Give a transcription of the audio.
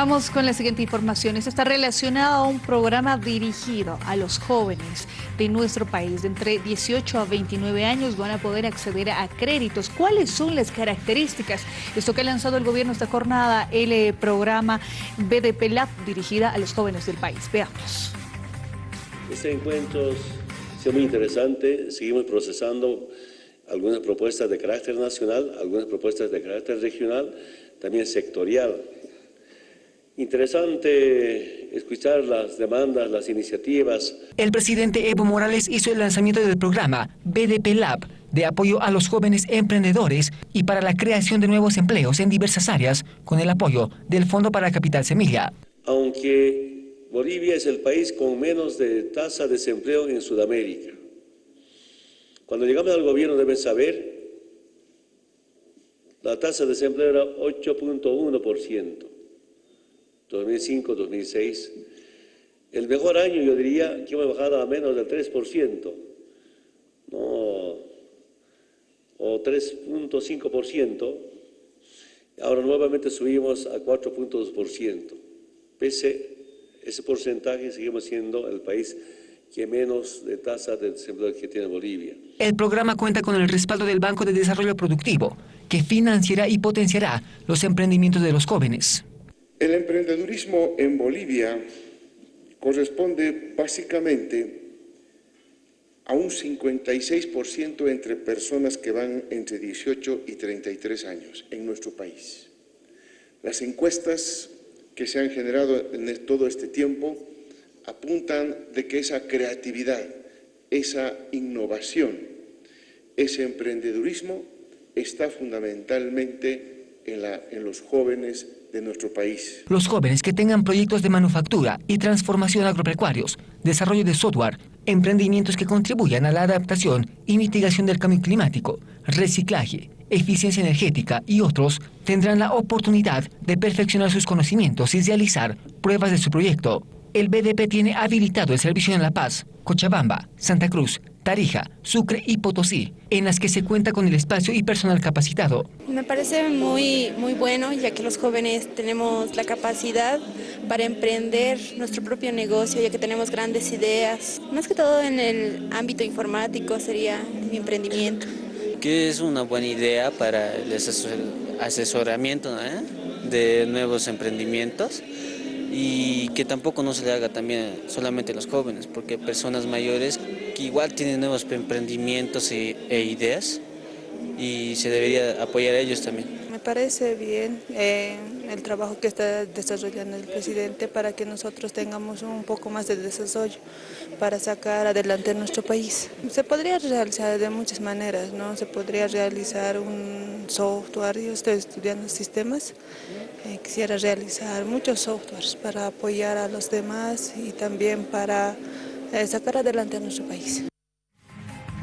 Vamos con la siguiente información. Esto está relacionado a un programa dirigido a los jóvenes de nuestro país. De entre 18 a 29 años van a poder acceder a créditos. ¿Cuáles son las características? Esto que ha lanzado el gobierno esta jornada, el eh, programa BDP Lab dirigida a los jóvenes del país. Veamos. Este encuentro ha sido muy interesante. Seguimos procesando algunas propuestas de carácter nacional, algunas propuestas de carácter regional, también sectorial. Interesante escuchar las demandas, las iniciativas. El presidente Evo Morales hizo el lanzamiento del programa BDP Lab de apoyo a los jóvenes emprendedores y para la creación de nuevos empleos en diversas áreas con el apoyo del Fondo para Capital Semilla. Aunque Bolivia es el país con menos de tasa de desempleo en Sudamérica, cuando llegamos al gobierno deben saber, la tasa de desempleo era 8.1%. 2005, 2006. El mejor año yo diría que hemos bajado a menos del 3%, no, o 3.5%, ahora nuevamente subimos a 4.2%. Pese ese porcentaje, seguimos siendo el país que menos de tasa de desempleo que tiene Bolivia. El programa cuenta con el respaldo del Banco de Desarrollo Productivo, que financiará y potenciará los emprendimientos de los jóvenes. El emprendedurismo en Bolivia corresponde básicamente a un 56% entre personas que van entre 18 y 33 años en nuestro país. Las encuestas que se han generado en todo este tiempo apuntan de que esa creatividad, esa innovación, ese emprendedurismo está fundamentalmente en, en los jóvenes de nuestro país. Los jóvenes que tengan proyectos de manufactura y transformación agropecuarios, desarrollo de software, emprendimientos que contribuyan a la adaptación y mitigación del cambio climático, reciclaje, eficiencia energética y otros, tendrán la oportunidad de perfeccionar sus conocimientos y realizar pruebas de su proyecto. El BDP tiene habilitado el servicio en La Paz, Cochabamba, Santa Cruz, Tarija, Sucre y Potosí, en las que se cuenta con el espacio y personal capacitado. Me parece muy, muy bueno, ya que los jóvenes tenemos la capacidad para emprender nuestro propio negocio, ya que tenemos grandes ideas. Más que todo en el ámbito informático sería mi emprendimiento. Que es una buena idea para el asesoramiento de nuevos emprendimientos y que tampoco no se le haga también solamente a los jóvenes, porque personas mayores que igual tienen nuevos emprendimientos e, ideas y se debería apoyar a ellos también. Me parece bien eh, el trabajo que está desarrollando el presidente para que nosotros tengamos un poco más de desarrollo para sacar adelante nuestro país. Se podría realizar de muchas maneras, ¿no? Se podría realizar un software, yo estoy estudiando sistemas, eh, quisiera realizar muchos softwares para apoyar a los demás y también para sacar adelante a nuestro país.